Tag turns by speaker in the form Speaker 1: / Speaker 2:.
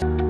Speaker 1: Bye.